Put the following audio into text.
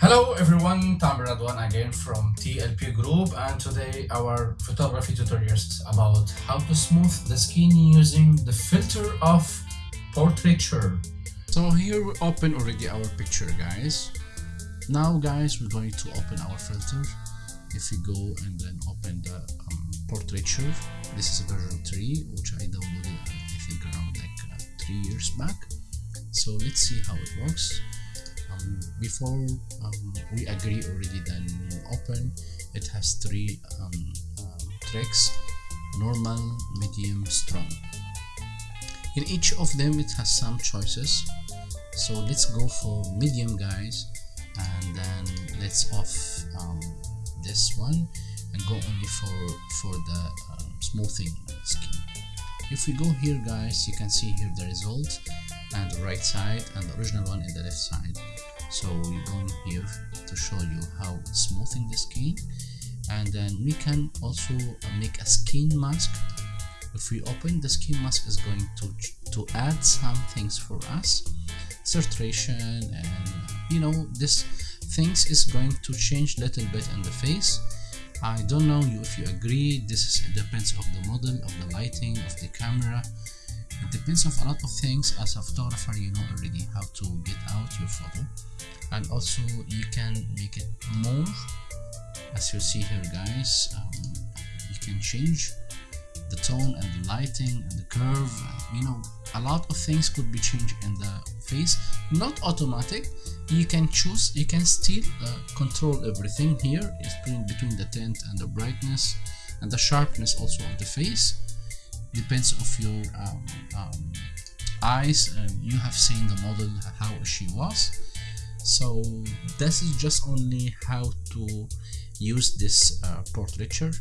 Hello everyone, Tamer Radwan again from TLP Group and today our photography tutorial is about how to smooth the skin using the filter of portraiture. So here we open already our picture guys. Now guys we're going to open our filter. If we go and then open the um, portraiture, this is version 3 which I downloaded I think around like uh, 3 years back. So let's see how it works um, before um, we agree already then open it has three um, um, tricks normal medium strong. In each of them it has some choices. So let's go for medium guys and then let's off um, this one and go only for for the um, smoothing skin if we go here guys you can see here the result and the right side and the original one in the left side so we're going here to show you how smoothing the skin. And then we can also make a skin mask. If we open the skin mask is going to to add some things for us. Saturation and you know this things is going to change little bit in the face. I don't know you if you agree. This is, depends of the model of the lighting of the camera it depends of a lot of things. As a photographer you know already how to get out your photo. And also you can make it more. As you see here guys um, you can change the tone and the lighting and the curve. You know a lot of things could be changed in the face. Not automatic. You can choose you can still uh, control everything here. Between, between the tint and the brightness and the sharpness also of the face. Depends of your um, um, eyes and you have seen the model how she was. So this is just only how to use this uh, portraiture